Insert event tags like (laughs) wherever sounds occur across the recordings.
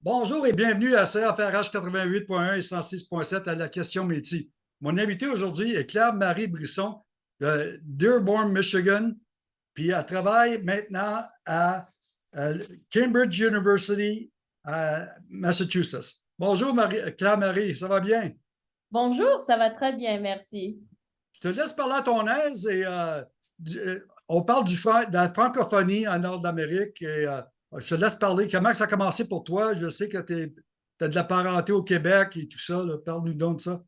Bonjour et bienvenue à CFRH 88.1 et 106.7 à la question métier. Mon invité aujourd'hui est Claire-Marie Brisson de Dearborn, Michigan, puis elle travaille maintenant à, Cambridge University à Massachusetts. Bonjour Claire-Marie, ça va bien? Bonjour, ça va très bien, merci. Je te laisse parler à ton aise et euh, euh, on parle du, de la francophonie en Nord d'Amérique et euh, je te laisse parler. Comment ça a commencé pour toi? Je sais que tu as de la parenté au Québec et tout ça. Parle-nous donc de ça.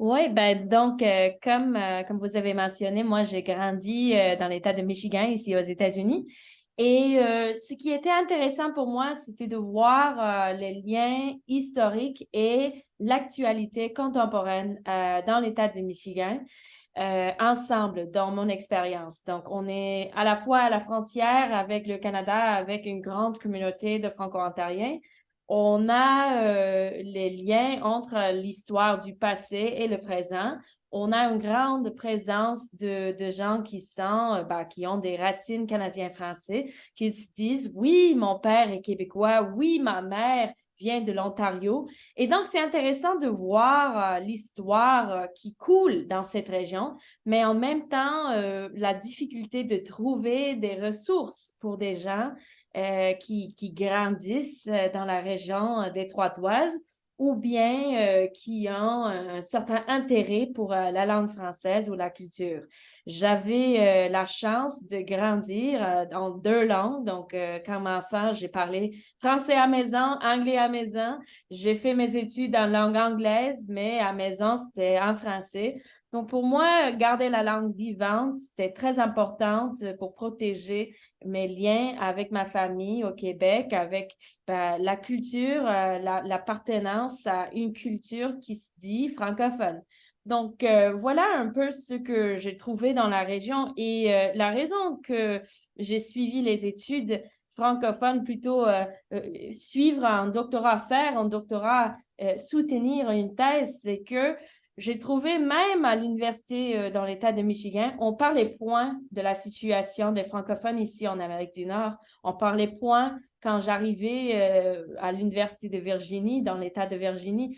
Oui, ben donc, euh, comme, euh, comme vous avez mentionné, moi, j'ai grandi euh, dans l'État de Michigan, ici aux États-Unis. Et ce qui était intéressant pour moi, c'était de voir les liens historiques et l'actualité contemporaine dans l'État de Michigan. Euh, ensemble dans mon expérience. Donc, on est à la fois à la frontière avec le Canada, avec une grande communauté de Franco-Ontariens. On a euh, les liens entre l'histoire du passé et le présent. On a une grande présence de, de gens qui sont, euh, bah, qui ont des racines canadiens-français, qui se disent, oui, mon père est québécois, oui, ma mère vient de l'Ontario. Et donc, c'est intéressant de voir euh, l'histoire euh, qui coule dans cette région, mais en même temps, euh, la difficulté de trouver des ressources pour des gens qui, qui, grandissent dans la région détroitoise ou bien qui ont un certain intérêt pour la langue française ou la culture. J'avais la chance de grandir dans deux langues. Donc, comme enfant, j'ai parlé français à maison, anglais à maison. J'ai fait mes études en langue anglaise, mais à maison, c'était en français. Donc, pour moi, garder la langue vivante, c'était très important pour protéger mes liens avec ma famille au Québec, avec ben, la culture, l'appartenance à une culture qui se dit francophone. Donc, euh, voilà un peu ce que j'ai trouvé dans la région et euh, la raison que j'ai suivi les études francophones, plutôt euh, suivre un doctorat, faire un doctorat, soutenir une thèse, c'est que j'ai trouvé même à l'université dans l'État de Michigan, on parlait point de la situation des francophones ici en Amérique du Nord. On parlait point quand j'arrivais euh, à l'Université de Virginie, dans l'État de Virginie,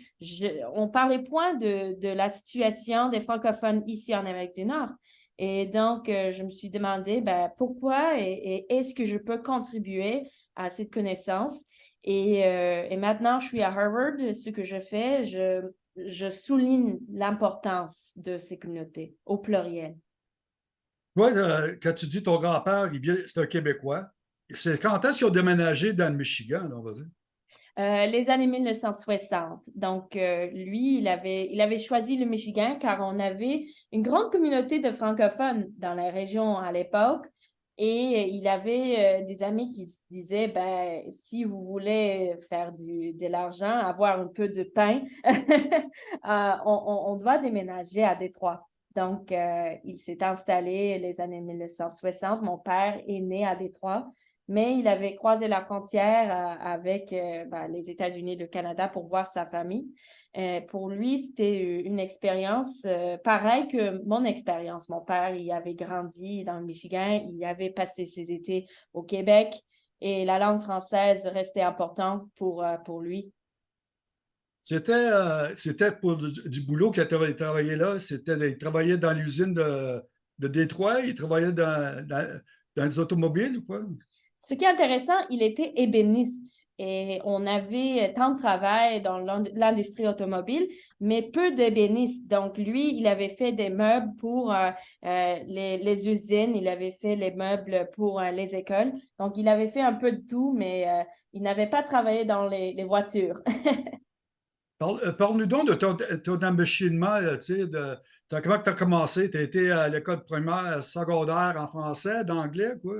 on parlait point de, de, la situation des francophones ici en Amérique du Nord. Et donc, euh, je me suis demandé ben, pourquoi et, est-ce que je peux contribuer à cette connaissance? Euh, et, maintenant, je suis à Harvard. Ce que je fais, je, je souligne l'importance de ces communautés au pluriel. Toi, quand tu dis ton grand-père, c'est un Québécois, c'est quand est-ce qu'ils ont déménagé dans le Michigan, on va dire? Euh, les années 1960. Donc, euh, lui, il avait, il avait choisi le Michigan car on avait une grande communauté de francophones dans la région à l'époque. Et il avait euh, des amis qui disaient, ben, si vous voulez faire du, de l'argent, avoir un peu de pain, (laughs) on, on, doit déménager à Détroit. Donc, il s'est installé les années 1960. Mon père est né à Détroit mais il avait croisé la frontière euh, avec euh, ben, les États-Unis et le Canada pour voir sa famille. Euh, pour lui, c'était une expérience pareille que mon expérience. Mon père, il avait grandi dans le Michigan, il avait passé ses étés au Québec et la langue française restait importante pour, pour lui. C'était c'était pour du, boulot qu'il a travaillé là. C'était il travaillait dans l'usine de, de Détroit, il travaillait dans, dans, dans les automobiles ou quoi? Ce qui est intéressant, il était ébéniste et on avait tant de travail dans l'industrie automobile, mais peu d'ébénistes. Donc, lui, il avait fait des meubles pour euh, euh, les, usines, il avait fait les meubles pour euh, les écoles. Donc, il avait fait un peu de tout, mais il n'avait pas travaillé dans les, voitures. (laughs) Parle-nous donc de ton, ton tu sais, comment tu as commencé? Tu as été à l'école primaire, secondaire en français, d'anglais, quoi?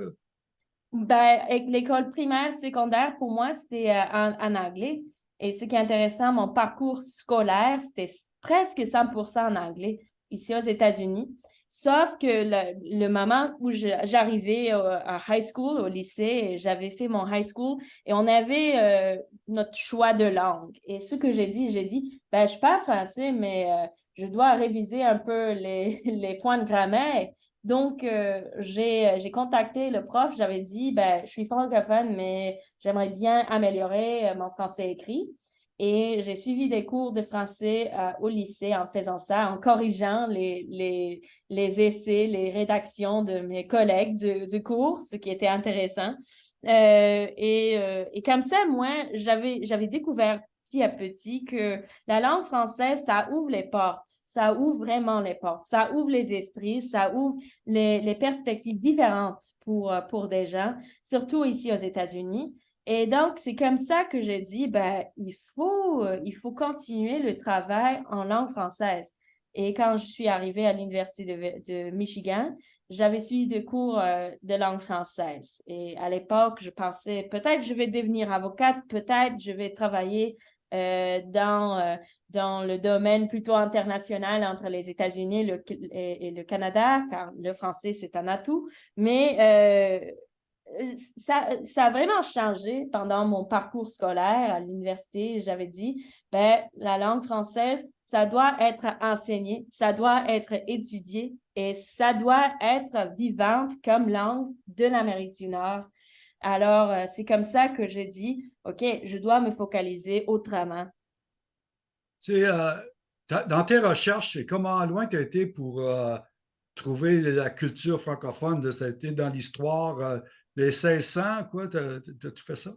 Ben, l'école primaire, secondaire, pour moi, c'était euh, en, anglais. Et ce qui est intéressant, mon parcours scolaire, c'était presque 100% en anglais ici aux États-Unis. Sauf que le, moment où j'arrivais à high school, au lycée, j'avais fait mon high school et on avait euh, notre choix de langue. Et ce que j'ai dit, j'ai dit, ben, je pas français, mais euh, je dois réviser un peu les, (laughs) les points de grammaire. Donc, euh, j'ai contacté le prof, j'avais dit, ben, je suis francophone, mais j'aimerais bien améliorer mon français écrit. Et j'ai suivi des cours de français au lycée en faisant ça, en corrigeant les, les, les essais, les rédactions de mes collègues du, cours, ce qui était intéressant. Euh, et, euh, et, comme ça, moi, j'avais découvert petit à petit que la langue française, ça ouvre les portes, ça ouvre vraiment les portes, ça ouvre les esprits, ça ouvre les, perspectives différentes pour, euh, pour des gens, surtout ici aux États-Unis. Et donc, c'est comme ça que j'ai dit, ben, il faut, il faut continuer le travail en langue française. Et quand je suis arrivée à l'Université de, Michigan, j'avais suivi des cours euh, de langue française. Et à l'époque, je pensais peut-être je vais devenir avocate, peut-être je vais travailler euh, dans, euh, dans le domaine plutôt international entre les États-Unis et, le Canada, car le français, c'est un atout. Mais ça, ça, a vraiment changé pendant mon parcours scolaire à l'université. J'avais dit, ben, la langue française, ça doit être enseigné, ça doit être étudié et ça doit être vivante comme langue de l'Amérique du Nord. Alors, euh, c'est comme ça que je dis, OK, je dois me focaliser autrement. C'est euh, dans tes recherches, comment loin tu as été pour euh, trouver la culture francophone ça a été dans l'histoire des 1600, quoi? Tu ça?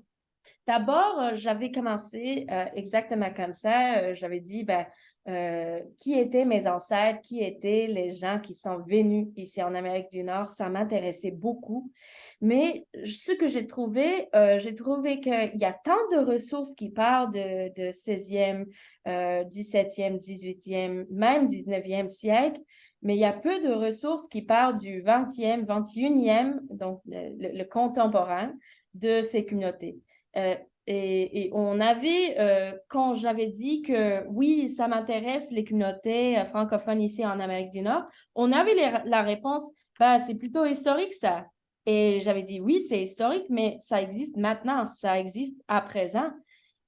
D'abord, j'avais commencé exactement comme ça. J'avais dit, ben, euh, qui étaient mes ancêtres, qui étaient les gens qui sont venus ici en Amérique du Nord. Ça m'intéressait beaucoup. Mais ce que j'ai trouvé, euh, j'ai trouvé qu'il y a tant de ressources qui parlent de 16e, 17e, 18e, même 19e siècle, mais il y a peu de ressources qui parlent du 20e, 21e, donc le, contemporain de ces communautés. Euh, et, on avait, euh, quand j'avais dit que oui, ça m'intéresse les communautés euh, francophones ici en Amérique du Nord, on avait la réponse, bah, c'est plutôt historique ça. Et j'avais dit oui, c'est historique, mais ça existe maintenant, ça existe à présent.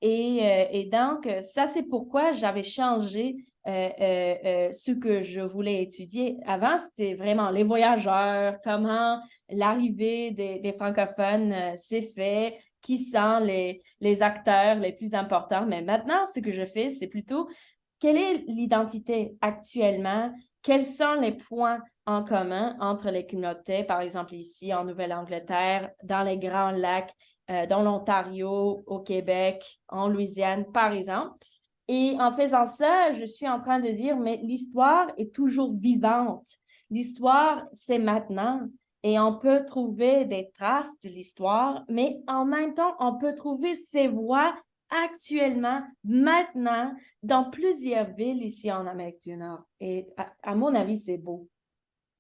Et, et donc, ça, c'est pourquoi j'avais changé ce que je voulais étudier. Avant, c'était vraiment les voyageurs, comment l'arrivée des, des, francophones s'est fait, qui sont les, les acteurs les plus importants. Mais maintenant, ce que je fais, c'est plutôt quelle est l'identité actuellement, quels sont les points en commun entre les communautés, par exemple ici en Nouvelle-Angleterre, dans les Grands Lacs, euh, dans l'Ontario, au Québec, en Louisiane, par exemple? Et en faisant ça, je suis en train de dire, mais l'histoire est toujours vivante. L'histoire, c'est maintenant et on peut trouver des traces de l'histoire, mais en même temps, on peut trouver ces voix actuellement, maintenant, dans plusieurs villes ici en Amérique du Nord. Et à, mon avis, c'est beau.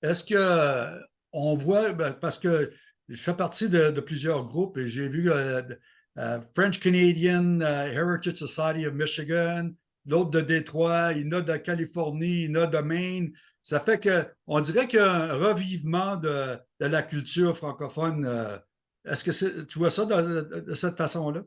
Est-ce que on voit, ben, parce que je fais partie de, plusieurs groupes et j'ai vu euh, euh, French Canadian euh, Heritage Society of Michigan, l'autre de Détroit, il y en a de Californie, il y en a de Maine. Ça fait qu'on dirait qu'il y a un revivement de, la culture francophone. Euh, est-ce que tu vois ça de, cette façon-là?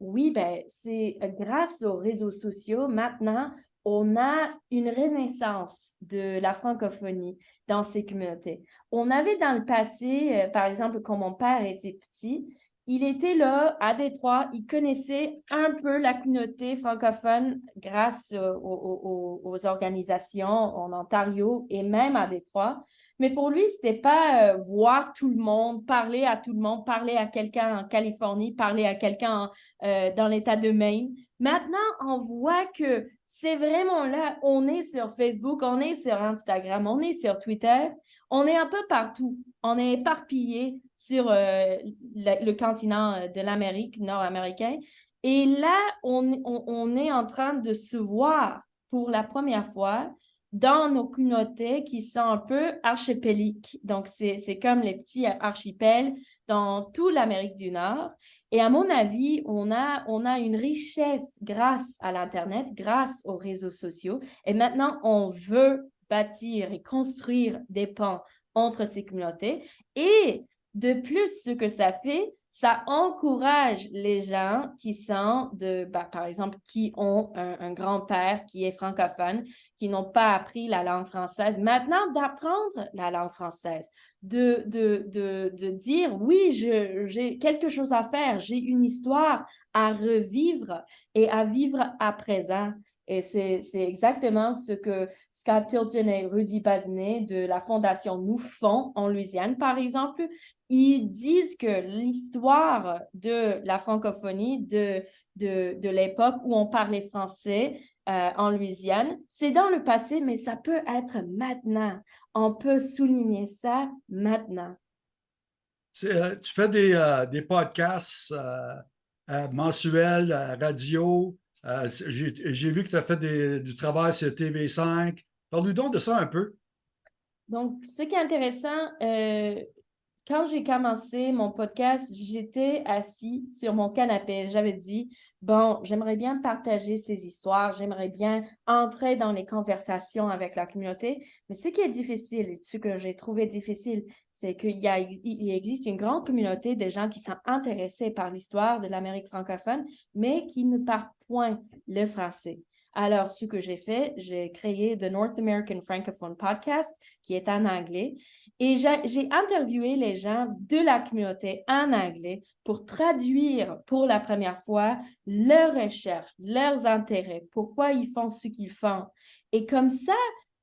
Oui, ben, c'est euh, grâce aux réseaux sociaux, maintenant, on a une renaissance de la francophonie dans ces communautés. On avait dans le passé, euh, par exemple, quand mon père était petit, il était là à Détroit, il connaissait un peu la communauté francophone grâce aux, organisations en Ontario et même à Détroit. Mais pour lui, c'était pas euh, voir tout le monde, parler à tout le monde, parler à quelqu'un en Californie, parler à quelqu'un euh, dans l'État de Maine. Maintenant, on voit que c'est vraiment là, on est sur Facebook, on est sur Instagram, on est sur Twitter, on est un peu partout. On est éparpillé sur euh, le, continent de l'Amérique nord-américain. Et là, on, on, est en train de se voir pour la première fois dans nos communautés qui sont un peu archipéliques. Donc, c'est comme les petits archipels dans toute l'Amérique du Nord. Et à mon avis, on a, on a une richesse grâce à l'Internet, grâce aux réseaux sociaux. Et maintenant, on veut bâtir et construire des ponts entre ces communautés. Et de plus, ce que ça fait, ça encourage les gens qui sont de, bah, par exemple, qui ont un, grand-père qui est francophone, qui n'ont pas appris la langue française, maintenant d'apprendre la langue française, de, de, de, de dire, oui, j'ai quelque chose à faire, j'ai une histoire à revivre et à vivre à présent. Et c'est exactement ce que Scott Tilton et Rudy Bazinet de la Fondation Nous font en Louisiane, par exemple. Ils disent que l'histoire de la francophonie, de, de, de l'époque où on parlait français euh, en Louisiane, c'est dans le passé, mais ça peut être maintenant. On peut souligner ça maintenant. Euh, tu fais des, euh, des podcasts mensuels, radio, j'ai vu que tu as fait du travail sur TV5. Parle-nous donc de ça un peu. Donc, ce qui est intéressant, quand j'ai commencé mon podcast, j'étais assis sur mon canapé. J'avais dit, bon, j'aimerais bien partager ces histoires, j'aimerais bien entrer dans les conversations avec la communauté. Mais ce qui est difficile, ce que j'ai trouvé difficile, c'est qu'il il existe une grande communauté de gens qui sont intéressés par l'histoire de l'Amérique francophone, mais qui ne parlent point le français. Alors, ce que j'ai fait, j'ai créé The North American Francophone Podcast, qui est en anglais, et j'ai interviewé les gens de la communauté en anglais pour traduire pour la première fois leurs recherches, leurs intérêts, pourquoi ils font ce qu'ils font. Et comme ça,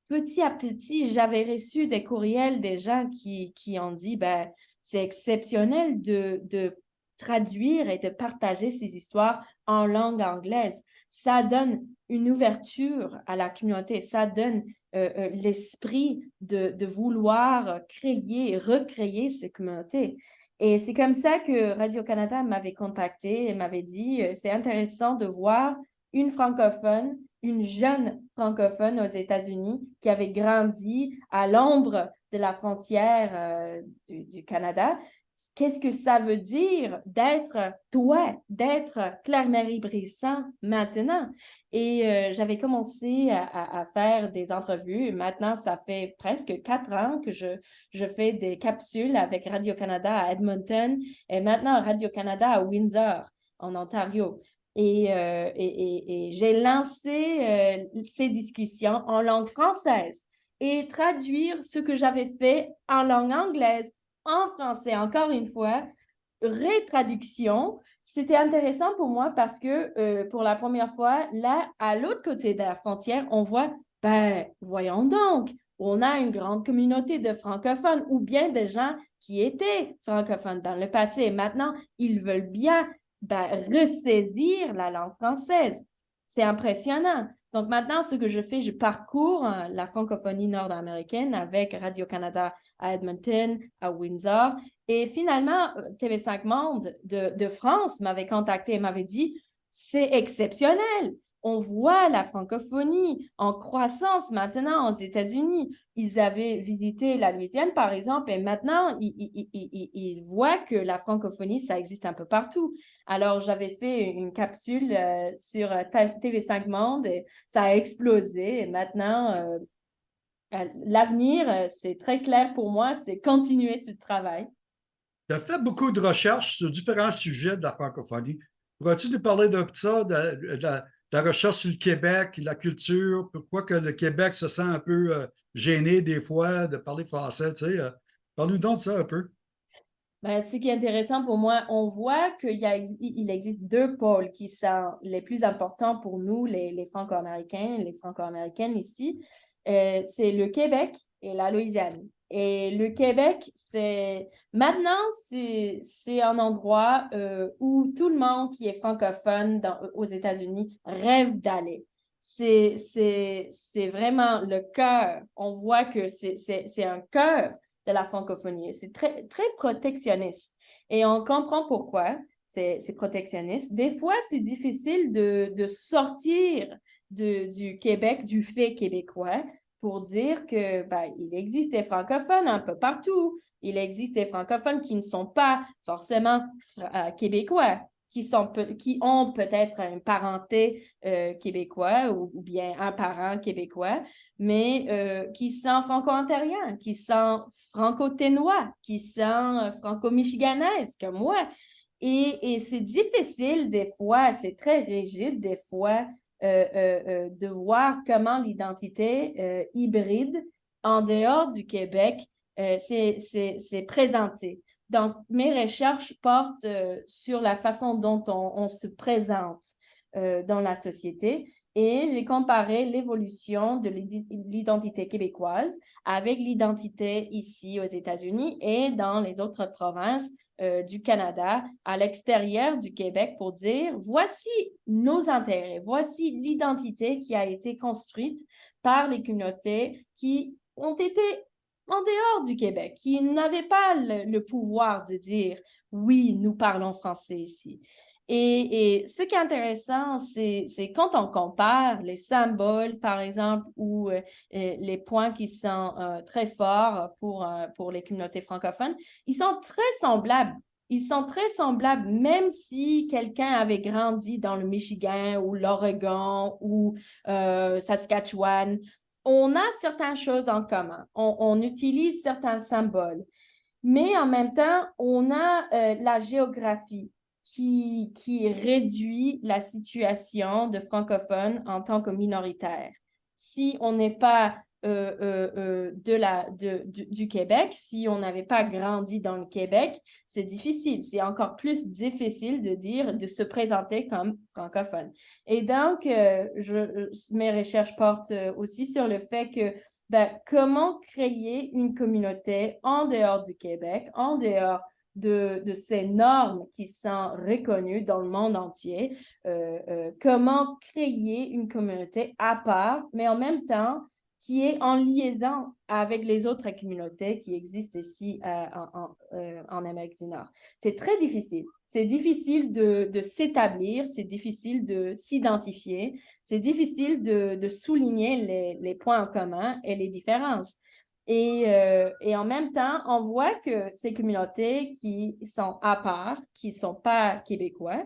petit à petit, j'avais reçu des courriels des gens qui, qui ont dit, ben, c'est exceptionnel de, de traduire et de partager ces histoires en langue anglaise. Ça donne une ouverture à la communauté, ça donne euh, euh, l'esprit de, vouloir créer, recréer ces communautés. Et c'est comme ça que Radio-Canada m'avait contacté et m'avait dit, euh, c'est intéressant de voir une francophone une jeune francophone aux États-Unis qui avait grandi à l'ombre de la frontière du, Canada. Qu'est-ce que ça veut dire d'être toi, d'être Claire-Marie Brisson maintenant? Et euh, j'avais commencé à, faire des entrevues. Maintenant, ça fait presque quatre ans que je, je fais des capsules avec Radio-Canada à Edmonton et maintenant Radio-Canada à Windsor, en Ontario. Euh, et, j'ai lancé euh, ces discussions en langue française et traduire ce que j'avais fait en langue anglaise, en français, encore une fois, rétraduction. C'était intéressant pour moi parce que euh, pour la première fois, là, à l'autre côté de la frontière, on voit, ben, voyons donc, on a une grande communauté de francophones ou bien des gens qui étaient francophones dans le passé. Maintenant, ils veulent bien ben, ressaisir la langue française. C'est impressionnant. Donc maintenant, ce que je fais, je parcours euh, la francophonie nord-américaine avec Radio-Canada à Edmonton, à Windsor. Et finalement, euh, TV5 Monde de, de France m'avait contacté et m'avait dit, c'est exceptionnel on voit la francophonie en croissance maintenant aux États-Unis. Ils avaient visité la Louisiane, par exemple, et maintenant, ils, voient que la francophonie, ça existe un peu partout. Alors, j'avais fait une capsule euh, sur euh, TV5 Monde et ça a explosé. Et maintenant, euh, l'avenir, c'est très clair pour moi, c'est continuer ce travail. Tu as fait beaucoup de recherches sur différents sujets de la francophonie. Pourrais-tu nous parler de ça, la recherche sur le Québec, la culture, pourquoi que le Québec se sent un peu euh, gêné des fois de parler français, tu sais. Euh, Parle-nous donc de ça un peu. Ben, ce qui est intéressant pour moi, on voit qu'il il existe deux pôles qui sont les plus importants pour nous, les, Franco-Américains, les Franco-Américaines ici. Euh, c'est le Québec et la Louisiane. Et le Québec, c'est maintenant, c'est un endroit euh, où tout le monde qui est francophone aux États-Unis rêve d'aller. C'est vraiment le cœur. On voit que c'est un cœur de la francophonie. C'est très, très protectionniste. Et on comprend pourquoi c'est protectionniste. Des fois, c'est difficile de, de sortir de, du Québec, du fait québécois, pour dire que ben, il existe des francophones un peu partout. Il existe des francophones qui ne sont pas forcément euh, québécois, qui, sont, qui ont peut-être une parenté euh, québécois ou, bien un parent québécois, mais euh, qui sont franco-ontariens, qui sont franco-ténois, qui sont franco-michiganaises comme moi. Et, c'est difficile des fois, c'est très rigide des fois de voir comment l'identité hybride en dehors du Québec s'est présentée. Donc, mes recherches portent sur la façon dont on se présente dans la société et j'ai comparé l'évolution de l'identité québécoise avec l'identité ici aux États-Unis et dans les autres provinces euh, du Canada, à l'extérieur du Québec, pour dire voici nos intérêts, voici l'identité qui a été construite par les communautés qui ont été en dehors du Québec, qui n'avaient pas le pouvoir de dire oui, nous parlons français ici. Et, ce qui est intéressant, c'est quand on compare les symboles, par exemple, ou euh, euh, les points qui sont euh, très forts pour, pour les communautés francophones, ils sont très semblables. Ils sont très semblables, même si quelqu'un avait grandi dans le Michigan ou l'Oregon ou Saskatchewan. On a certaines choses en commun. On, on utilise certains symboles. Mais en même temps, on a la géographie qui, qui réduit la situation de francophones en tant que minoritaire. Si on n'est pas euh, euh, euh, de la, de, du, Québec, si on n'avait pas grandi dans le Québec, c'est difficile. C'est encore plus difficile de dire, de se présenter comme francophone. Et donc, je, mes recherches portent aussi sur le fait que ben, comment créer une communauté en dehors du Québec, en dehors de, ces normes qui sont reconnues dans le monde entier, euh, euh, comment créer une communauté à part, mais en même temps qui est en liaison avec les autres communautés qui existent ici euh, en, Amérique du Nord. C'est très difficile. C'est difficile de, s'établir, c'est difficile de s'identifier, c'est difficile de, souligner les, les, points en commun et les différences. Euh, et, en même temps, on voit que ces communautés qui sont à part, qui ne sont pas québécois,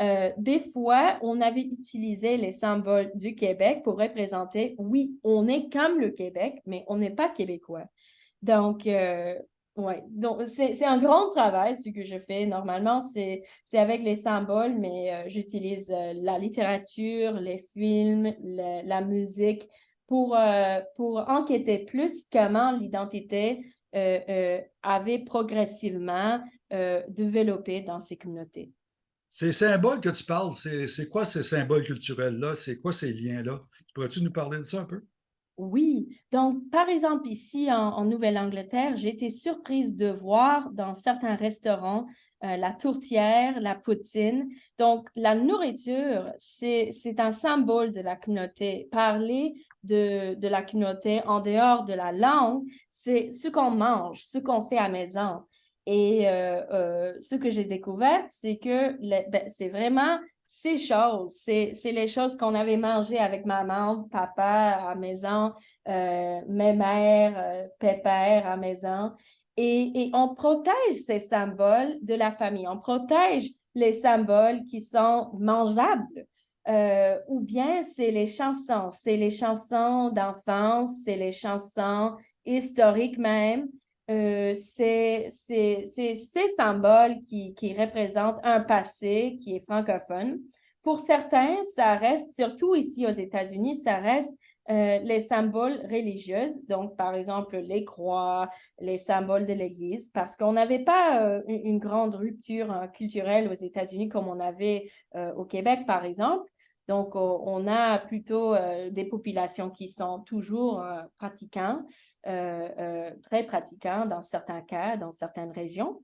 euh, des fois, on avait utilisé les symboles du Québec pour représenter, oui, on est comme le Québec, mais on n'est pas québécois. Donc, euh, ouais, donc c'est un grand travail, ce que je fais. Normalement, c'est avec les symboles, mais j'utilise la littérature, les films, la musique pour, euh, pour enquêter plus comment l'identité euh, euh, avait progressivement développé dans ces communautés. Ces symboles que tu parles, c'est quoi ces symboles culturels-là? C'est quoi ces liens-là? Pourrais-tu nous parler de ça un peu? Oui. Donc, par exemple, ici en Nouvelle-Angleterre, j'ai été surprise de voir dans certains restaurants euh, la tourtière, la poutine. Donc, la nourriture, c'est un symbole de la communauté. Parler de, la communauté en dehors de la langue, c'est ce qu'on mange, ce qu'on fait à maison. Et euh, euh, ce que j'ai découvert, c'est que ben, c'est vraiment ces choses, c'est les choses qu'on avait mangées avec maman, papa à maison, mes mères, pépère à maison. Et, on protège ces symboles de la famille. On protège les symboles qui sont mangeables. Euh, ou bien c'est les chansons, c'est les chansons d'enfance, c'est les chansons historiques même. Euh, c'est ces symboles qui, qui représentent un passé qui est francophone. Pour certains, ça reste, surtout ici aux États-Unis, ça reste euh, les symboles religieux, donc par exemple les croix, les symboles de l'Église, parce qu'on n'avait pas euh, une, grande rupture hein, culturelle aux États-Unis comme on avait au Québec, par exemple. Donc, on a plutôt des populations qui sont toujours pratiquants, très pratiquants dans certains cas, dans certaines régions.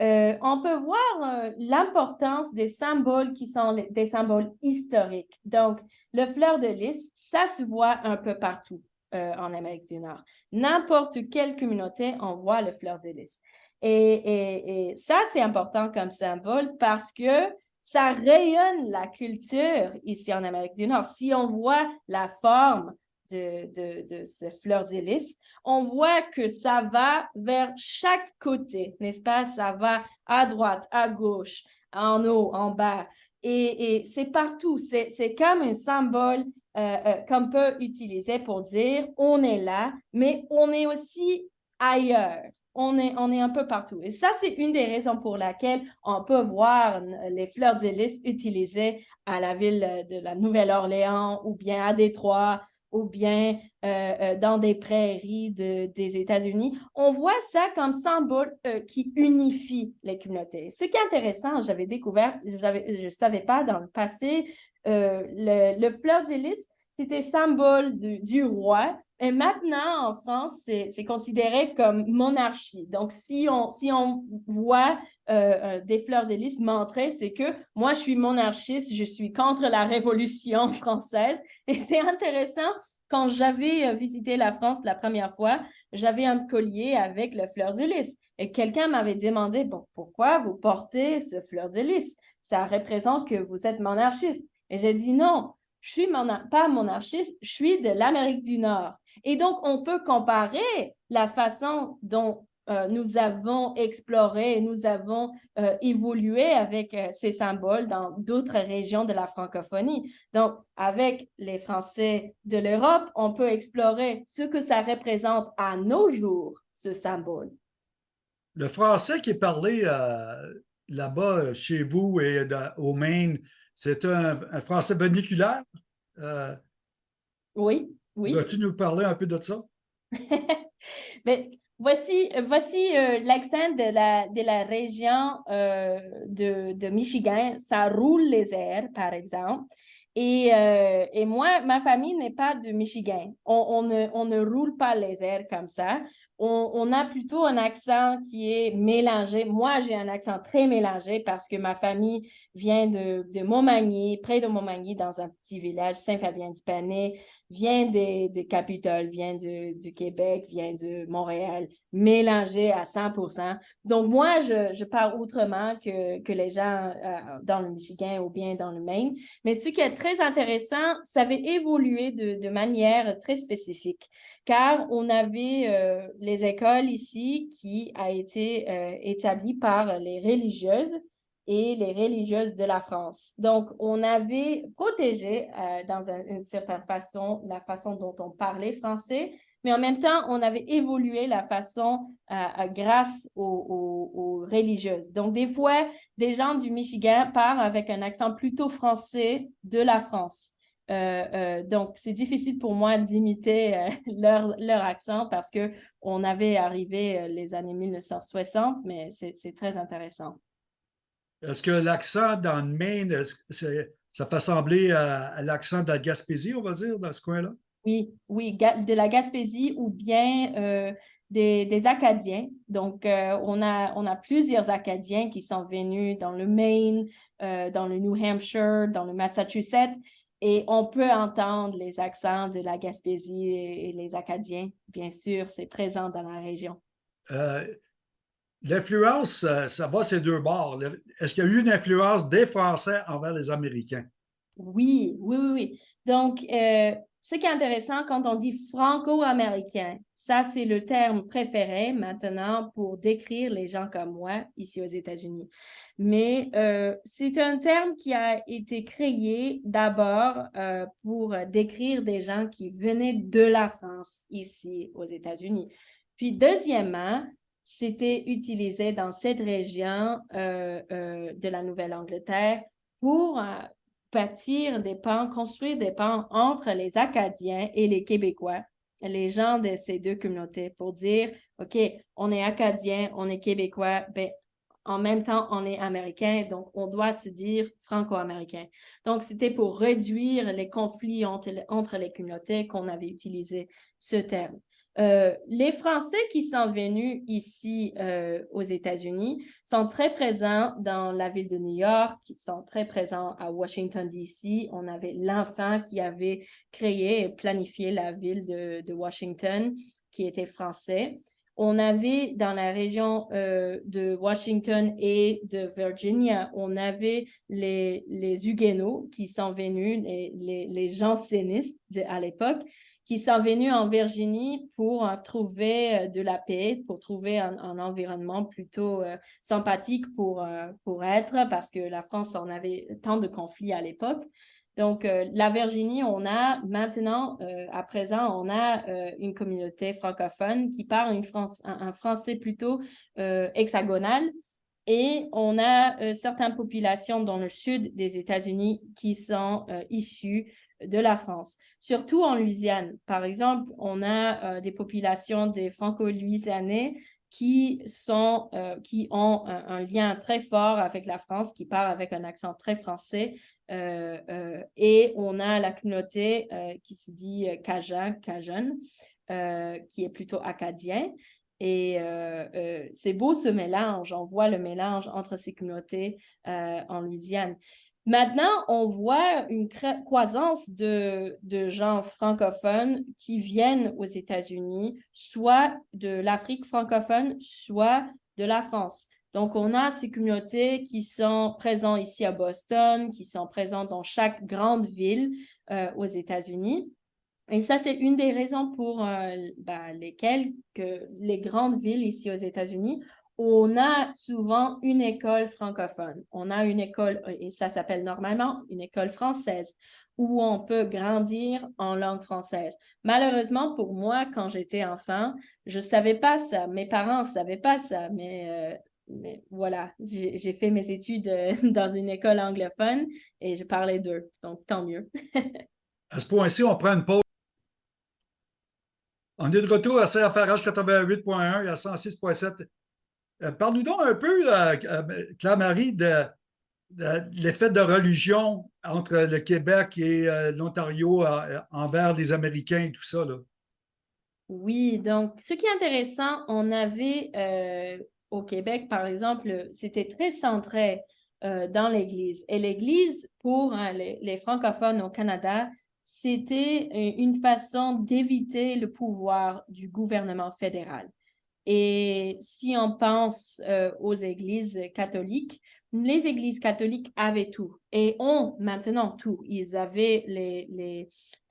Euh, on peut voir euh, l'importance des symboles qui sont des symboles historiques. Donc, le fleur de lys, ça se voit un peu partout euh, en Amérique du Nord. N'importe quelle communauté, on voit le fleur de lys. Et ça, c'est important comme symbole parce que ça rayonne la culture ici en Amérique du Nord. Si on voit la forme de, ces fleurs d'hélice, on voit que ça va vers chaque côté, n'est-ce pas? Ça va à droite, à gauche, en haut, en bas. Et, c'est partout. C'est comme un symbole euh, euh, qu'on peut utiliser pour dire on est là, mais on est aussi ailleurs. On est, un peu partout. Et ça, c'est une des raisons pour laquelle on peut voir les fleurs d'hélice utilisées à la ville de la Nouvelle-Orléans ou bien à Détroit ou bien euh, euh, dans des prairies des États-Unis. On voit ça comme symbole euh, qui unifie les communautés. Ce qui est intéressant, j'avais découvert, je ne savais pas dans le passé, le, le fleur d'hélice, c'était symbole du roi et maintenant, en France, c'est considéré comme monarchie. Donc, si on, si on voit euh, euh, des fleurs de lys montrer, c'est que moi, je suis monarchiste, je suis contre la Révolution (laughs) française. Et c'est intéressant, quand j'avais euh, visité la France la première fois, j'avais un collier avec le fleur de lys. Et quelqu'un m'avait demandé, bon, pourquoi vous portez ce fleur de lys? Ça représente que vous êtes monarchiste. Et j'ai dit non, je suis pas monarchiste, je suis de l'Amérique du Nord. Et donc, on peut comparer la façon dont euh, nous avons exploré, nous avons euh, évolué avec euh, ces symboles dans d'autres régions de la francophonie. Donc, avec les Français de l'Europe, on peut explorer ce que ça représente à nos jours, ce symbole. Le français qui est parlé là-bas chez vous et au Maine, c'est un, français verniculaire? oui. Oui. Vas-tu nous parler un peu de ça? Mais (laughs) voici voici euh, l'accent de la, de la région euh, de, de, Michigan. Ça roule les airs, par exemple. Et, euh, et moi, ma famille n'est pas du Michigan. On, on, ne, on, ne, roule pas les airs comme ça. On, on, a plutôt un accent qui est mélangé. Moi, j'ai un accent très mélangé parce que ma famille vient de, de Montmagny, près de Montmagny, dans un petit village, Saint-Fabien-du-Panay vient des, des Capitole, vient du, du, Québec, vient de Montréal, mélangé à 100% Donc, moi, je, je parle autrement que, que les gens euh, dans le Michigan ou bien dans le Maine. Mais ce qui est très intéressant, ça avait évolué de, de manière très spécifique, car on avait euh, les écoles ici qui a été euh, établies par les religieuses et les religieuses de la France. Donc, on avait protégé euh, dans une certaine façon la façon dont on parlait français, mais en même temps, on avait évolué la façon euh, grâce aux, religieuses. Donc, des fois, des gens du Michigan parlent avec un accent plutôt français de la France. Euh, donc, c'est difficile pour moi d'imiter (laughs) leur, leur, accent parce que on avait arrivé les années 1960, mais c'est très intéressant. Est-ce que l'accent dans le Maine, ça fait sembler à, l'accent de la Gaspésie, on va dire, dans ce coin-là? Oui, oui, de la Gaspésie ou bien euh, des, Acadiens. Donc, euh, on, a, on a plusieurs Acadiens qui sont venus dans le Maine, euh, dans le New Hampshire, dans le Massachusetts, et on peut entendre les accents de la Gaspésie et, les Acadiens. Bien sûr, c'est présent dans la région. L'influence, ça va ces deux bords. Est-ce qu'il y a eu une influence des Français envers les Américains? Oui, oui, oui. Donc, euh, ce qui est intéressant quand on dit franco-américain, ça, c'est le terme préféré maintenant pour décrire les gens comme moi ici aux États-Unis. Mais euh, c'est un terme qui a été créé d'abord euh, pour décrire des gens qui venaient de la France ici aux États-Unis. Puis, deuxièmement, c'était utilisé dans cette région euh, euh, de la Nouvelle-Angleterre pour euh, bâtir des ponts, construire des ponts entre les Acadiens et les Québécois, les gens de ces deux communautés, pour dire, OK, on est Acadien, on est Québécois, ben, en même temps, on est Américain, donc on doit se dire franco-américain. Donc, c'était pour réduire les conflits entre, entre les communautés qu'on avait utilisé ce terme. Euh, les Français qui sont venus ici euh, aux États-Unis sont très présents dans la ville de New York, qui sont très présents à Washington, D.C. On avait l'enfant qui avait créé et planifié la ville de, Washington, qui était français. On avait dans la région euh, de Washington et de Virginia, on avait les, Huguenots qui sont venus, les jansénistes à l'époque, qui sont venus en Virginie pour euh, trouver euh, de la paix, pour trouver un, environnement plutôt euh, sympathique pour, pour être, parce que la France en avait tant de conflits à l'époque. Donc, la Virginie, on a maintenant, à présent, on a une communauté francophone qui parle une France, un, français plutôt hexagonal. Et on a certaines populations dans le sud des États-Unis qui sont issues de la France, surtout en Louisiane. Par exemple, on a des populations des franco-louisianais qui, euh, qui ont un, lien très fort avec la France, qui parlent avec un accent très français. Euh, euh, et on a la communauté qui se dit Cajun, Cajun qui est plutôt acadien. Et c'est beau ce mélange, on voit le mélange entre ces communautés en Louisiane. Maintenant, on voit une croissance de, gens francophones qui viennent aux États-Unis, soit de l'Afrique francophone, soit de la France. Donc, on a ces communautés qui sont présentes ici à Boston, qui sont présentes dans chaque grande ville euh, aux États-Unis. Et ça, c'est une des raisons pour euh, ben, lesquelles que les grandes villes ici aux États-Unis on a souvent une école francophone. On a une école, et ça s'appelle normalement une école française, où on peut grandir en langue française. Malheureusement, pour moi, quand j'étais enfant, je ne savais pas ça. Mes parents ne savaient pas ça, mais, euh, voilà, j'ai fait mes études euh, (laughs) dans une école anglophone et je parlais d'eux, donc tant mieux. (laughs) à ce point-ci, on prend une pause. On est de retour à CFRH 88.1 et à 106.7 euh, parle-nous donc un peu, euh, euh, Claire-Marie, de, l'effet de religion entre le Québec et l'Ontario envers les Américains et tout ça. Là. Oui, donc ce qui est intéressant, on avait au Québec, par exemple, c'était très centré dans l'Église. Et l'Église, pour les, francophones au Canada, c'était une façon d'éviter le pouvoir du gouvernement fédéral. Et si on pense euh, aux églises catholiques, les églises catholiques avaient tout et ont maintenant tout. Ils avaient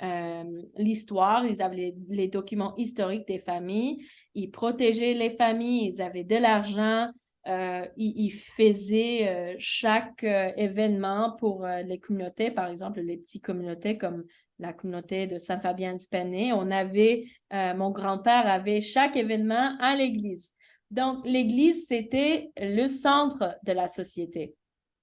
euh, l'histoire, ils avaient les, documents historiques des familles, ils protégeaient les familles, ils avaient de l'argent, euh, ils, faisaient chaque événement pour les communautés, par exemple les petites communautés comme la communauté de Saint-Fabien-de-Spenay, on avait, euh, mon grand-père avait chaque événement à l'église. Donc, l'église, c'était le centre de la société.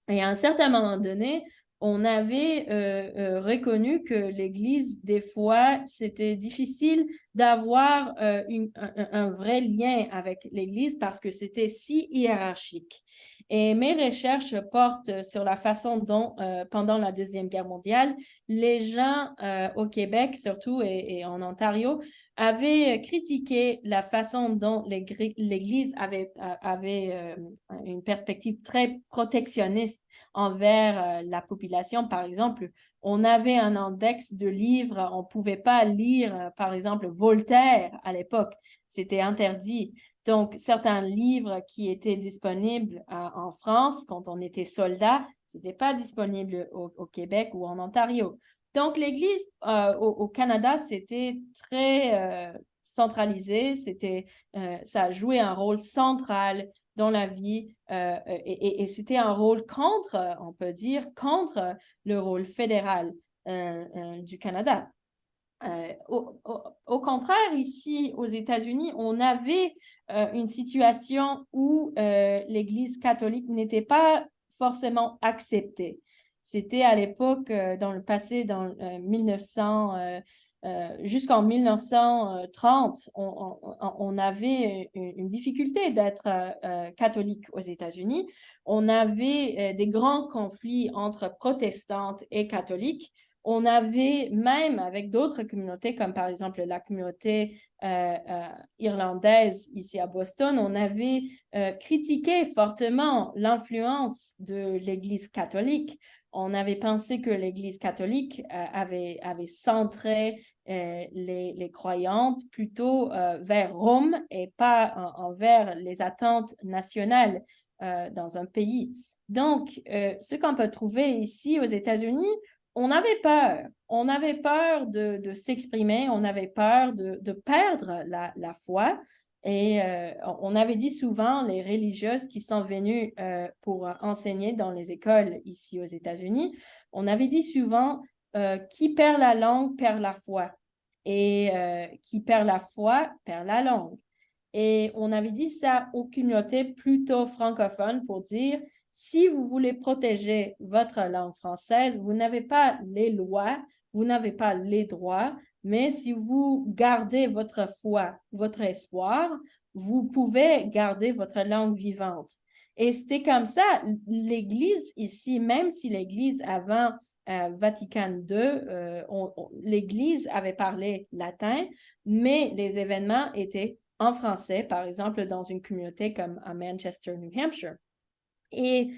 Et à un certain moment donné, on avait euh, euh, reconnu que l'Église, des fois, c'était difficile d'avoir un, un, vrai lien avec l'Église parce que c'était si hiérarchique. Et mes recherches portent sur la façon dont, euh, pendant la Deuxième Guerre mondiale, les gens euh, au Québec, surtout et, en Ontario, avaient critiqué la façon dont l'Église euh, avait une perspective très protectionniste envers la population. Par exemple, on avait un index de livres, on ne pouvait pas lire, par exemple, Voltaire à l'époque, c'était interdit. Donc, certains livres qui étaient disponibles euh, en France quand on était soldat, ce n'était pas disponible au, Québec ou en Ontario. Donc, l'Église euh, au, Canada, c'était très euh, centralisé, ça a joué un rôle central dans la vie et, et c'était un rôle contre, on peut dire, contre le rôle fédéral du Canada. Euh, au, contraire, ici aux États-Unis, on avait euh, une situation où euh, l'Église catholique n'était pas forcément acceptée. C'était à l'époque, dans le passé, dans 1900, jusqu'en 1930, on, avait une, difficulté d'être catholique aux États-Unis. On avait des grands conflits entre protestantes et catholiques on avait même avec d'autres communautés, comme par exemple la communauté euh, euh, irlandaise ici à Boston, on avait euh, critiqué fortement l'influence de l'Église catholique. On avait pensé que l'Église catholique avait, avait centré les, croyantes plutôt vers Rome et pas envers les attentes nationales dans un pays. Donc, ce qu'on peut trouver ici aux États-Unis, on avait peur. On avait peur de, s'exprimer, on avait peur de, perdre la, foi. Et euh, on avait dit souvent, les religieuses qui sont venues euh, pour enseigner dans les écoles ici aux États-Unis, on avait dit souvent qui perd la langue perd la foi et qui perd la foi perd la langue. Et on avait dit ça aux communautés plutôt francophones pour dire, si vous voulez protéger votre langue française, vous n'avez pas les lois, vous n'avez pas les droits, mais si vous gardez votre foi, votre espoir, vous pouvez garder votre langue vivante. Et c'était comme ça, l'Église ici, même si l'Église avant euh, Vatican II, euh, l'Église avait parlé latin, mais les événements étaient en français, par exemple dans une communauté comme à Manchester, New Hampshire. Et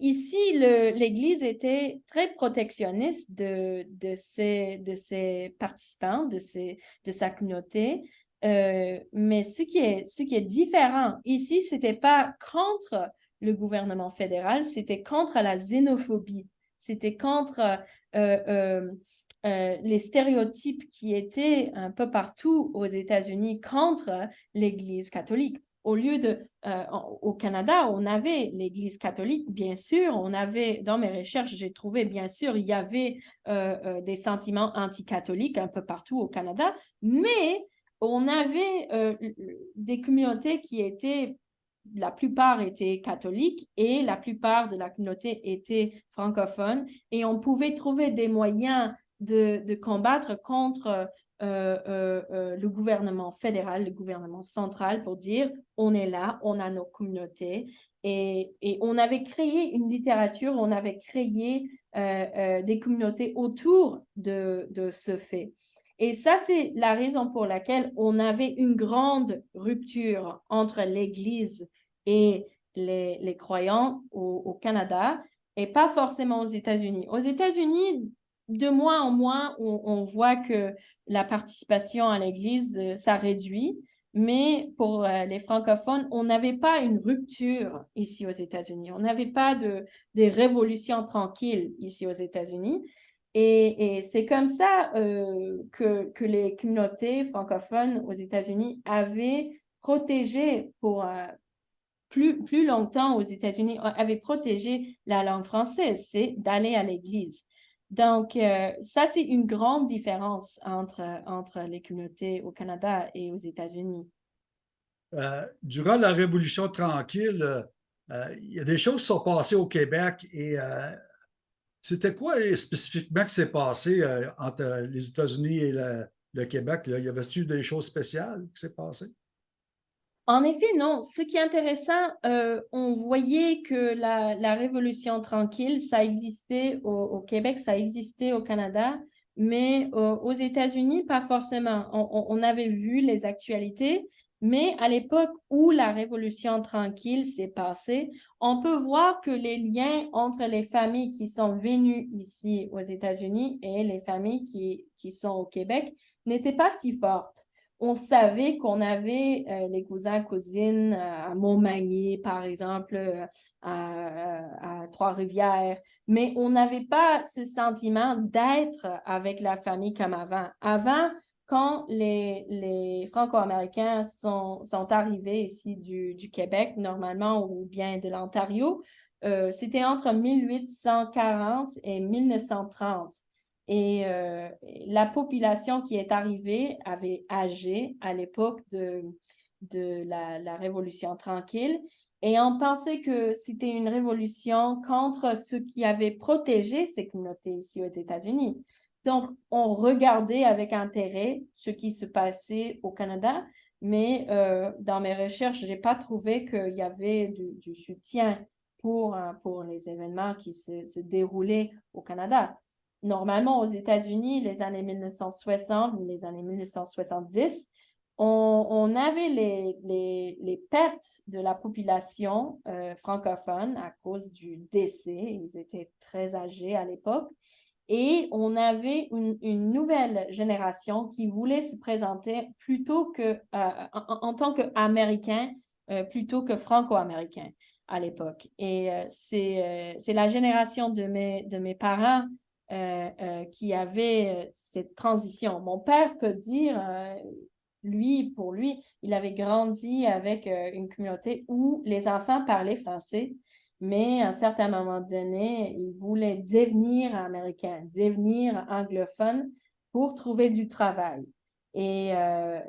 ici, l'Église était très protectionniste de, de, ses, participants, de, ses, sa communauté. Euh, mais ce qui, est, ce qui est différent ici, ce n'était pas contre le gouvernement fédéral, c'était contre la xénophobie. C'était contre euh, euh, les stéréotypes qui étaient un peu partout aux États-Unis contre l'Église catholique euh, au Canada, on avait l'Église catholique, bien sûr, on avait, dans mes recherches, j'ai trouvé, bien sûr, il y avait euh, euh, des sentiments anticatholiques un peu partout au Canada, mais on avait des communautés qui étaient, la plupart étaient catholiques et la plupart de la communauté était francophone, et on pouvait trouver des moyens de, combattre contre le gouvernement fédéral, le gouvernement central pour dire on est là, on a nos communautés. Et, et on avait créé une littérature, on avait créé des communautés autour de, de ce fait. Et ça, c'est la raison pour laquelle on avait une grande rupture entre l'Église et les, les croyants au, au, Canada et pas forcément aux États-Unis. Aux États-Unis, de moins en moins, on, voit que la participation à l'Église, euh, ça réduit. Mais pour euh, les francophones, on n'avait pas une rupture ici aux États-Unis. On n'avait pas de, des révolutions tranquilles ici aux États-Unis. Et, c'est comme ça euh, que, que, les communautés francophones aux États-Unis avaient protégé pour plus, plus longtemps aux États-Unis, avaient protégé la langue française, c'est d'aller à l'Église. Donc, euh, ça, c'est une grande différence entre, entre les communautés au Canada et aux États-Unis. Euh, durant la Révolution tranquille, euh, il y a des choses qui sont passées au Québec et c'était quoi spécifiquement qui s'est passé entre les États-Unis et le, Québec? Y avait-il des choses spéciales qui s'est passées? En effet, non. Ce qui est intéressant, euh, on voyait que la, Révolution tranquille, ça existait au, Québec, ça existait au Canada, mais aux États-Unis, pas forcément. On, avait vu les actualités, mais à l'époque où la Révolution tranquille s'est passée, on peut voir que les liens entre les familles qui sont venues ici aux États-Unis et les familles qui, qui sont au Québec n'étaient pas si fortes on savait qu'on avait euh, les cousins, cousines euh, à Montmagny, par exemple, euh, à, Trois-Rivières, mais on n'avait pas ce sentiment d'être avec la famille comme avant. Avant, quand les, Franco-Américains sont, arrivés ici du, du, Québec, normalement, ou bien de l'Ontario, c'était entre 1840 et 1930. Et euh, la population qui est arrivée avait âgé à l'époque de, de la, Révolution tranquille. Et on pensait que c'était une révolution contre ceux qui avaient protégé ces communautés ici aux États-Unis. Donc, on regardait avec intérêt ce qui se passait au Canada, mais euh, dans mes recherches, je n'ai pas trouvé qu'il y avait du, soutien pour, euh, pour les événements qui se déroulaient au Canada normalement aux États-Unis, les années 1960, les années 1970, on, avait les, les, pertes de la population euh, francophone à cause du décès. Ils étaient très âgés à l'époque. Et on avait une, nouvelle génération qui voulait se présenter plutôt que, euh, en, tant qu'Américain, euh, plutôt que franco-américain à l'époque. Et c'est la génération de mes, de mes parents euh, euh, qui avait euh, cette transition. Mon père peut dire, lui, pour lui, il avait grandi avec une communauté où les enfants parlaient français, mais à un certain moment donné, ils voulaient devenir américains, devenir anglophones pour trouver du travail. Et, euh,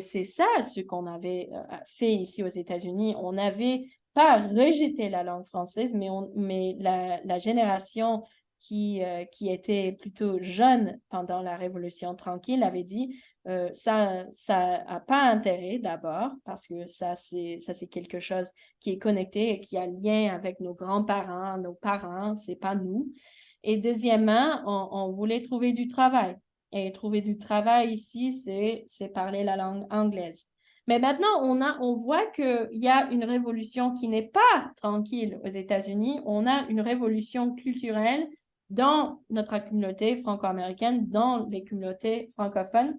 c'est ça ce qu'on avait euh, fait ici aux États-Unis. On n'avait pas rejeté la langue française, mais la, la génération qui, euh, qui était plutôt jeune pendant la Révolution tranquille avait dit euh, ça ça n'a pas intérêt d'abord parce que ça c'est ça c'est quelque chose qui est connecté et qui a lien avec nos grands-parents, nos parents, c'est pas nous. Et deuxièmement, on, voulait trouver du travail. Et trouver du travail ici, c'est parler la langue anglaise. Mais maintenant, on, a, on voit qu'il y a une révolution qui n'est pas tranquille aux États-Unis. On a une révolution culturelle dans notre communauté franco-américaine, dans les communautés francophones,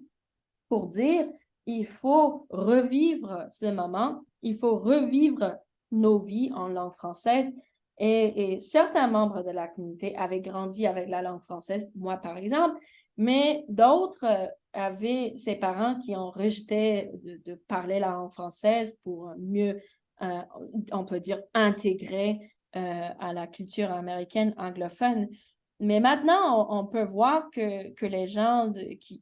pour dire il faut revivre ce moment, il faut revivre nos vies en langue française. Et, certains membres de la communauté avaient grandi avec la langue française, moi par exemple, mais d'autres euh, avaient ses parents qui ont rejeté de, parler la langue française pour mieux, euh, on peut dire, intégrer euh, à la culture américaine anglophone. Mais maintenant, on, peut voir que, les gens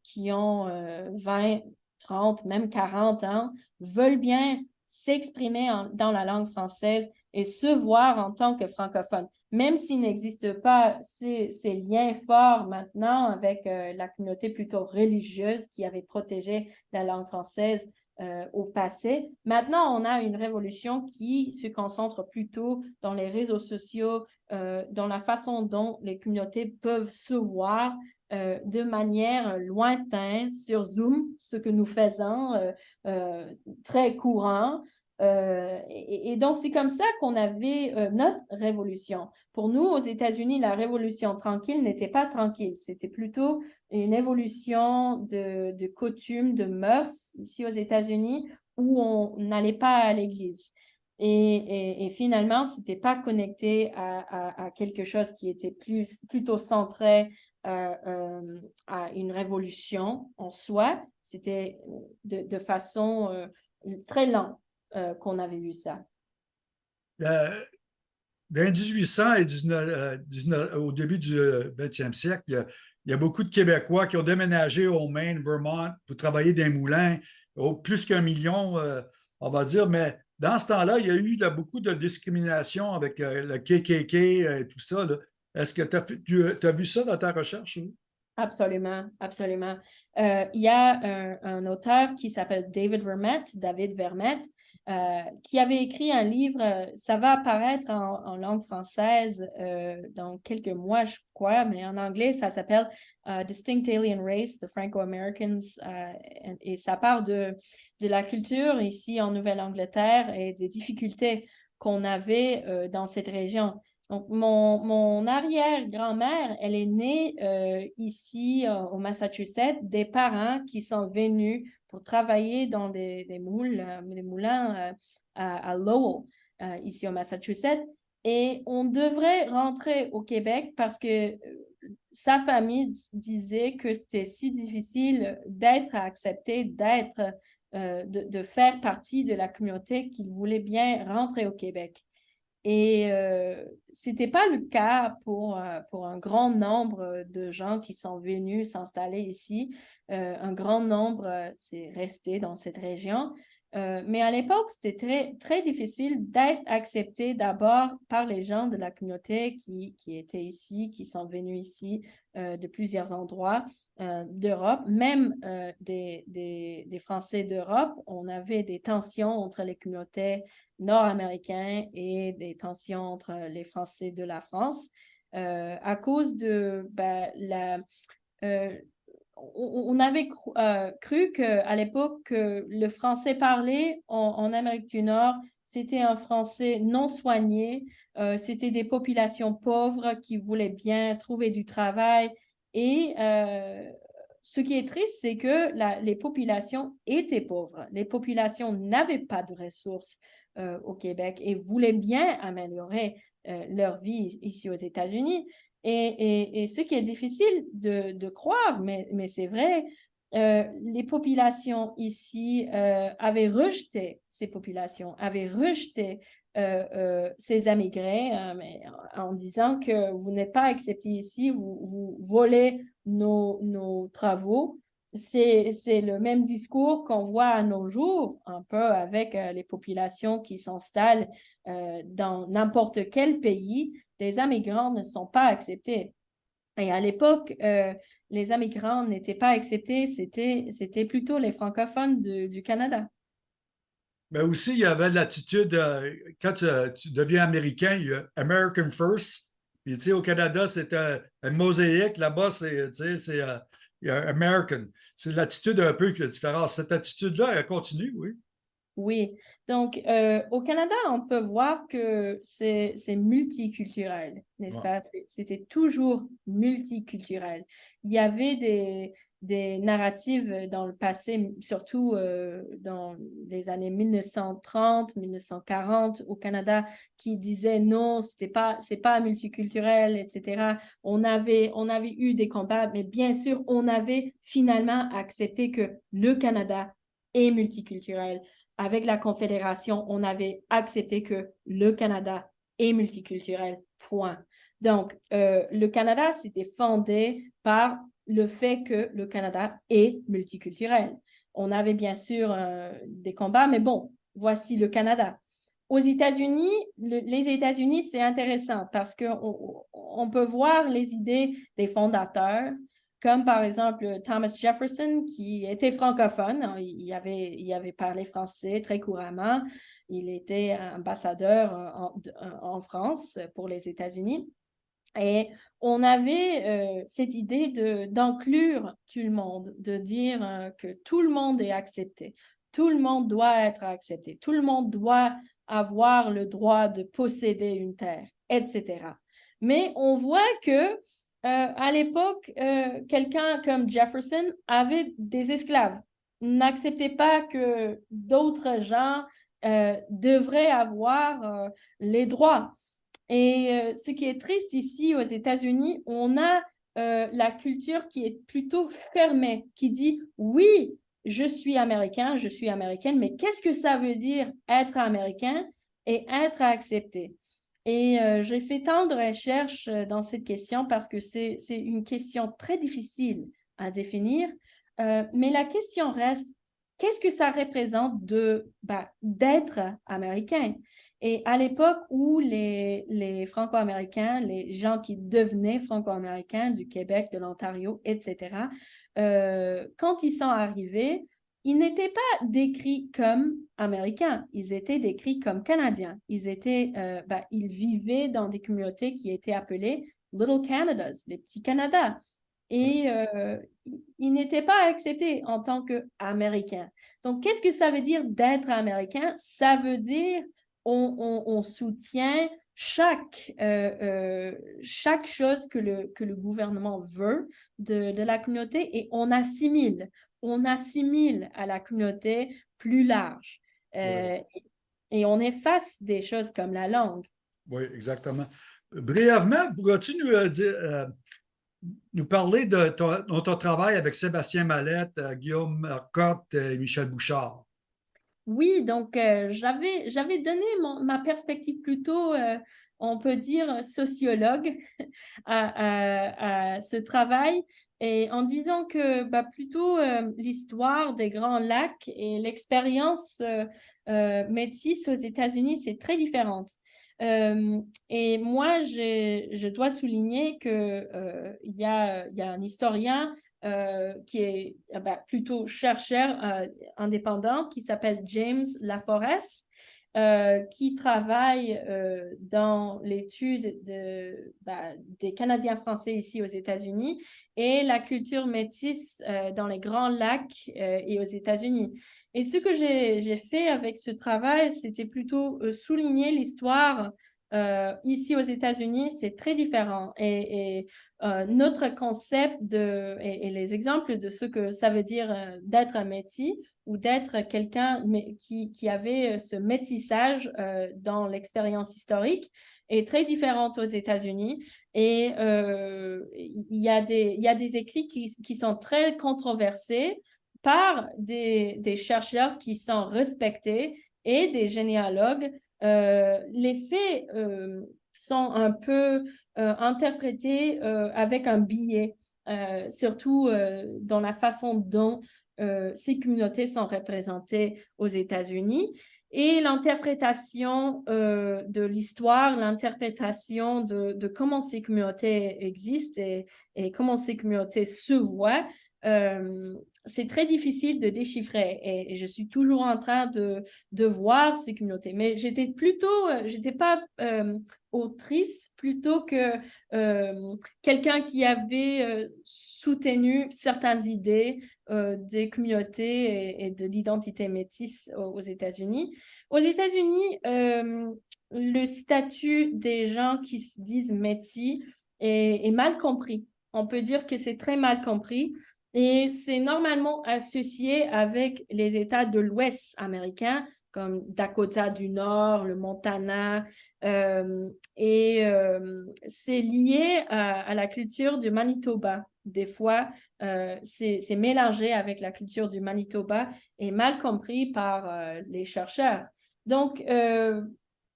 qui, ont 20, 30, même 40 ans veulent bien s'exprimer dans la langue française et se voir en tant que francophone. Même s'il n'existe pas ces, ces, liens forts maintenant avec euh, la communauté plutôt religieuse qui avait protégé la langue française euh, au passé. Maintenant, on a une révolution qui se concentre plutôt dans les réseaux sociaux, euh, dans la façon dont les communautés peuvent se voir euh, de manière lointaine sur Zoom, ce que nous faisons très courant. Euh, et, donc, c'est comme ça qu'on avait euh, notre révolution. Pour nous, aux États-Unis, la révolution tranquille n'était pas tranquille. C'était plutôt une évolution de, de coutumes, de mœurs ici aux États-Unis où on n'allait pas à l'église. Et, finalement, ce n'était pas connecté à, quelque chose qui était plus, plutôt centré euh, à une révolution en soi. C'était de, façon très lente. Euh, qu'on avait vu ça? Euh, dans 1800 et 19, euh, au début du 20e siècle, il y, a, beaucoup de Québécois qui ont déménagé au Maine, Vermont, pour travailler dans les moulins, plus qu'un million, on va dire, mais dans ce temps-là, il y a eu beaucoup de discrimination avec le KKK et tout ça. Est-ce que tu as, vu ça dans ta recherche? Absolument, absolument. il y a un, un auteur qui s'appelle David Vermette, David Vermette, euh, qui avait écrit un livre, euh, ça va apparaître en, langue française euh, dans quelques mois, je crois, mais en anglais, ça s'appelle Distinct Alien Race, The Franco-Americans, et, ça part de, de la culture ici en Nouvelle-Angleterre et des difficultés qu'on avait dans cette région. Donc, mon, arrière-grand-mère, elle est née ici au Massachusetts, des parents qui sont venus pour travailler dans des, moules, euh, des moulins euh, à, Lowell, euh, ici au Massachusetts. Et on devrait rentrer au Québec parce que sa famille disait que c'était si difficile d'être accepté, d'être, de, de, faire partie de la communauté qu'il voulait bien rentrer au Québec. Et ce n'était pas le cas pour, pour un grand nombre de gens qui sont venus s'installer ici. un grand nombre s'est resté dans cette région. Euh, mais à l'époque, c'était très, très difficile d'être accepté d'abord par les gens de la communauté qui, qui étaient ici, qui sont venus ici euh, de plusieurs endroits euh, d'Europe, même des, des, Français d'Europe. On avait des tensions entre les communautés nord-américaines et des tensions entre les Français de la France à cause de ben, la on avait euh, cru, qu'à l'époque, le français parlé en, Amérique du Nord, c'était un français non soigné, euh, c'était des populations pauvres qui voulaient bien trouver du travail. Et euh, ce qui est triste, c'est que les populations étaient pauvres. Les populations n'avaient pas de ressources au Québec et voulaient bien améliorer leur vie ici aux États-Unis. Et, ce qui est difficile de, croire, mais, c'est vrai, les populations ici avaient rejeté ces populations, avaient rejeté ces immigrés en disant que vous n'êtes pas acceptés ici, vous, volez nos, travaux c'est le même discours qu'on voit à nos jours, un peu avec euh, les populations qui s'installent euh, dans n'importe quel pays. Les immigrants ne sont pas acceptés. Et à l'époque, euh, les immigrants n'étaient pas acceptés, c'était plutôt les francophones du Canada. Mais aussi, il y avait l'attitude, quand tu, deviens américain, il y a American First. Puis, tu sais, au Canada, c'est un mosaïque. Là-bas, c'est American. C'est l'attitude un peu différente. Cette attitude-là, elle continue, oui. Oui. Donc, euh, au Canada, on peut voir que c'est multiculturel, n'est-ce pas? C'était toujours multiculturel. Il y avait des, des narratives dans le passé, surtout euh, dans les années 1930, 1940 au Canada, qui disaient non, c'était pas, c'est pas multiculturel, etc. On avait, on avait eu des combats, mais bien sûr, on avait finalement accepté que le Canada est multiculturel. Avec la Confédération, on avait accepté que le Canada est multiculturel, point. Donc, euh, le Canada, s'était fondé par le fait que le Canada est multiculturel. On avait bien sûr euh, des combats, mais bon, voici le Canada. Aux États-Unis, les États-Unis, c'est intéressant parce qu'on on peut voir les idées des fondateurs, comme par exemple Thomas Jefferson, qui était francophone. Il avait, il avait parlé français très couramment. Il était ambassadeur en, en France pour les États-Unis. Et on avait euh, cette idée d'inclure tout le monde, de dire euh, que tout le monde est accepté, tout le monde doit être accepté, tout le monde doit avoir le droit de posséder une terre, etc. Mais on voit que euh, à l'époque, quelqu'un comme Jefferson avait des esclaves, n'acceptait pas que d'autres gens devraient avoir les droits. Et euh, ce qui est triste ici aux États-Unis, on a euh, la culture qui est plutôt fermée, qui dit oui, je suis américain, je suis américaine, mais qu'est-ce que ça veut dire être américain et être accepté? Et euh, j'ai fait tant de recherches dans cette question parce que c'est une question très difficile à définir, mais la question reste, qu'est-ce que ça représente de bah, d'être américain? Et à l'époque où les, les Franco-Américains, les gens qui devenaient Franco-Américains du Québec, de l'Ontario, etc., euh, quand ils sont arrivés, ils n'étaient pas décrits comme Américains, ils étaient décrits comme Canadiens. Ils, étaient, euh, ben, ils vivaient dans des communautés qui étaient appelées Little Canadas, les petits Canada. Et euh, ils n'étaient pas acceptés en tant qu'Américains. Donc, qu'est-ce que ça veut dire d'être Américain? Ça veut dire on, soutient chaque, euh, euh, chaque chose que le, que le gouvernement veut de, la communauté et on assimile, on assimile à la communauté plus large. Euh, et on efface des choses comme la langue. Oui, exactement. Brièvement, pourrais-tu nous, dire, nous parler de ton, ton, travail avec Sébastien Mallette, Guillaume Marcotte et Michel Bouchard? Oui, donc euh, j'avais donné ma perspective plutôt, euh, on peut dire, sociologue (laughs) à, ce travail et en disant que bah, plutôt euh, l'histoire des Grands Lacs et l'expérience métisse aux États-Unis, c'est très différente. et moi, je dois souligner qu'il il y, a, y a un historien euh, qui est euh, ben, plutôt chercheur euh, indépendant, qui s'appelle James Laforest, qui travaille dans l'étude de, ben, des Canadiens français ici aux États-Unis et la culture métisse dans les Grands Lacs et aux États-Unis. Et ce que j'ai fait avec ce travail, c'était plutôt souligner l'histoire euh, ici aux États-Unis, c'est très différent. Et, euh, notre concept de, et, les exemples de ce que ça veut dire euh, d'être un métis ou d'être quelqu'un qui, qui, avait ce métissage dans l'expérience historique est très différente aux États-Unis. Et il, y a des, y a des écrits qui, qui sont très controversés par des, des, chercheurs qui sont respectés et des généalogues. Les faits sont un peu interprétés avec un biais. Euh, surtout euh, dans la façon dont euh, ces communautés sont représentées aux États-Unis. Et l'interprétation de l'histoire, l'interprétation de, comment ces communautés existent et comment ces communautés se voient, c'est très difficile de déchiffrer et, je suis toujours en train de, voir ces communautés. Mais j'étais plutôt, euh, j'étais pas euh, autrice plutôt que euh, quelqu'un qui avait soutenu certaines idées des communautés et, de l'identité métisse aux, États-Unis. Aux États-Unis, le statut des gens qui se disent métis est mal compris. On peut dire que c'est très mal compris. Et c'est normalement associé avec les États de l'Ouest américain, comme Dakota du Nord, le Montana, euh, et euh, c'est lié à, la culture du Manitoba. Des fois, euh, c'est mélangé avec la culture du Manitoba et mal compris par les chercheurs. Donc,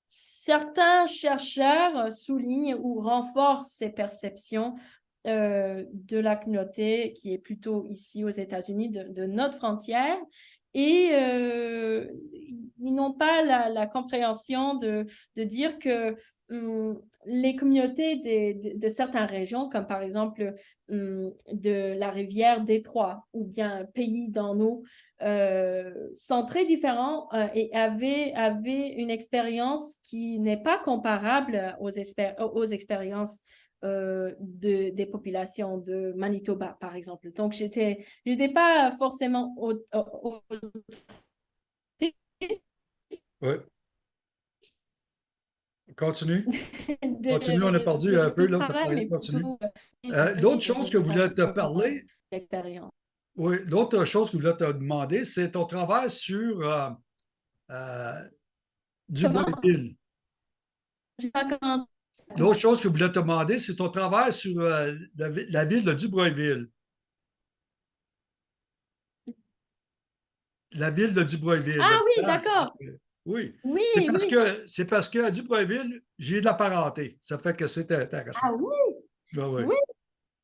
certains chercheurs soulignent ou renforcent ces perceptions euh, de la communauté qui est plutôt ici aux États-Unis, de, notre frontière. Et euh, ils n'ont pas la, compréhension de, de, dire que hum, les communautés de, certaines régions, comme par exemple hum, de la rivière Détroit ou bien pays dans nous, euh, sont très différents et avaient, avaient une expérience qui n'est pas comparable aux expériences euh, de, des populations de Manitoba, par exemple. Donc, j'étais n'étais pas forcément au, Oui. Continue. (laughs) continue, on a perdu un peu, là, ça continue. Euh, l'autre chose que vous voulez te parler, oui, l'autre chose que je voulais te demander, c'est ton travail sur euh, euh, Duboisville. L'autre chose que je voulais te demander, c'est ton travail sur euh, la, ville de Dubreuilville. La ville de Dubreuilville. Ah oui, d'accord. Oui. oui c'est parce, Que, c'est parce qu'à Dubreuilville, j'ai de la parenté. Ça fait que c'est intéressant. Ah oui? oui.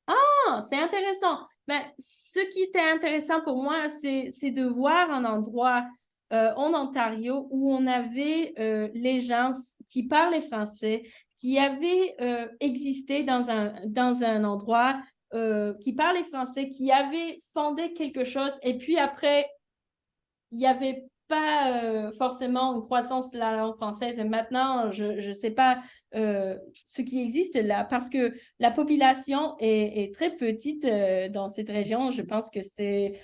Ah, c'est intéressant. Mais ben, ce qui était intéressant pour moi, c'est, c'est de voir un endroit euh, en Ontario où on avait euh, les gens qui parlaient français, qui avaient euh, existé dans un, dans un endroit qui parlait français, qui avaient fondé quelque chose, et puis après, il n'y avait pas forcément une croissance de la langue française. Et maintenant, je ne sais pas ce qui existe là, parce que la population est, est très petite dans cette région. Je pense que c'est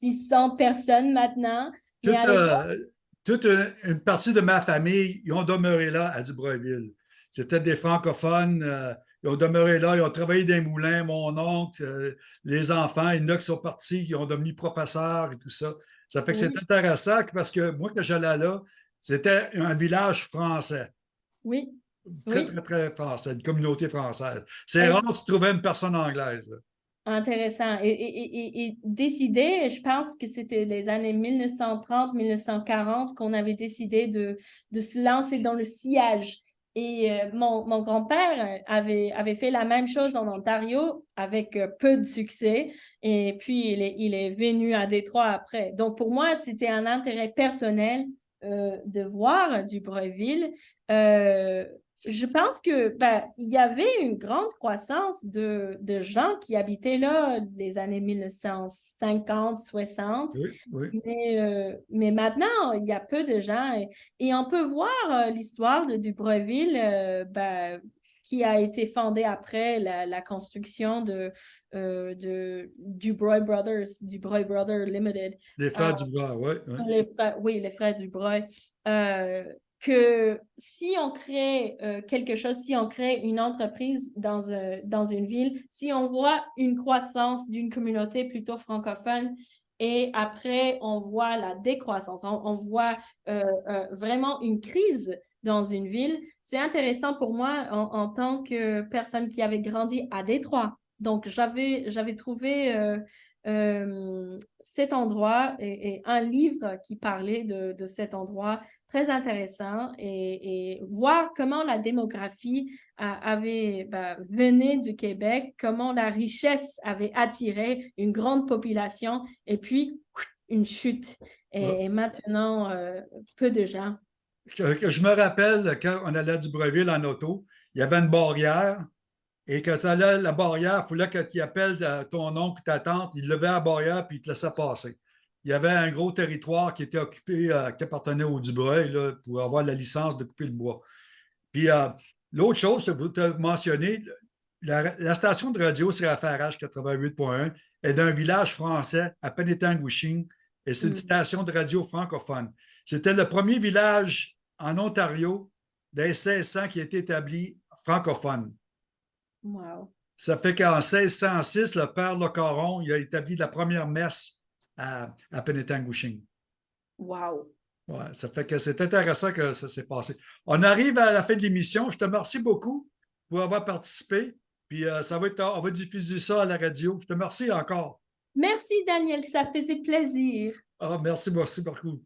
600 personnes maintenant. Euh, toute, une partie de ma famille, ils ont demeuré là à Dubreuilville. C'était des francophones. Euh, ils ont demeuré là, ils ont travaillé dans les moulins, mon oncle, euh, les enfants, il y en a qui sont partis, ils ont devenu professeurs et tout ça. Ça fait que c'est intéressant parce que moi, quand j'allais là, c'était un village français. Oui. Très, très, très français, une communauté française. C'est rare que tu trouvais une personne anglaise. Intéressant. Et, décider, je pense que c'était les années 1930-1940 qu'on avait décidé de, de, se lancer dans le sillage. Et euh, mon, grand-père avait, avait fait la même chose en Ontario avec euh, peu de succès. Et puis, il est, venu à Détroit après. Donc, pour moi, c'était un intérêt personnel euh, de voir du Breuville je pense que ben, il y avait une grande croissance de, de, gens qui habitaient là des années 1950, 60. Mais, euh, mais, maintenant, il y a peu de gens. Et, on peut voir euh, l'histoire de Dubreuilville euh, ben, qui a été fondée après la, construction de, de Dubreuil Brothers, Dubreuil Brothers Limited. Les frères Dubreuil, oui. oui, les frères Dubreuil que si on crée euh, quelque chose, si on crée une entreprise dans, euh, dans une ville, si on voit une croissance d'une communauté plutôt francophone et après on voit la décroissance, on, voit euh, vraiment une crise dans une ville. C'est intéressant pour moi en, tant que personne qui avait grandi à Détroit. Donc, j'avais, trouvé euh, euh, cet endroit et, et, un livre qui parlait de, de cet endroit très intéressant et, et, voir comment la démographie avait bah, venait du Québec, comment la richesse avait attiré une grande population et puis une chute. Et, ouais. maintenant, euh, peu de gens. Que, je me rappelle quand on allait à Dubreuil en auto, il y avait une barrière et quand tu allais à la barrière, il fallait que tu appelles ton oncle, ta tante, il levait la barrière puis il te laissait passer il y avait un gros territoire qui était occupé, euh, qui appartenait au Dubreuil là, pour avoir la licence de couper le bois. Puis euh, l'autre chose, que vous avez mentionné, la, la, station de radio c'est FRH 88.1 est d'un village français à Penetanguishing et c'est une mm. station de radio francophone. C'était le premier village en Ontario des 1600 qui a été établi francophone. Wow. Ça fait qu'en 1606, le père Le Caron il a établi la première messe à, à. Wow! Ouais, ça fait que c'est intéressant que ça s'est passé. On arrive à la fin de l'émission. Je te remercie beaucoup pour avoir participé. Puis euh, ça va être, on va diffuser ça à la radio. Je te remercie encore. Merci, Daniel. Ça faisait plaisir. Ah, merci, merci beaucoup.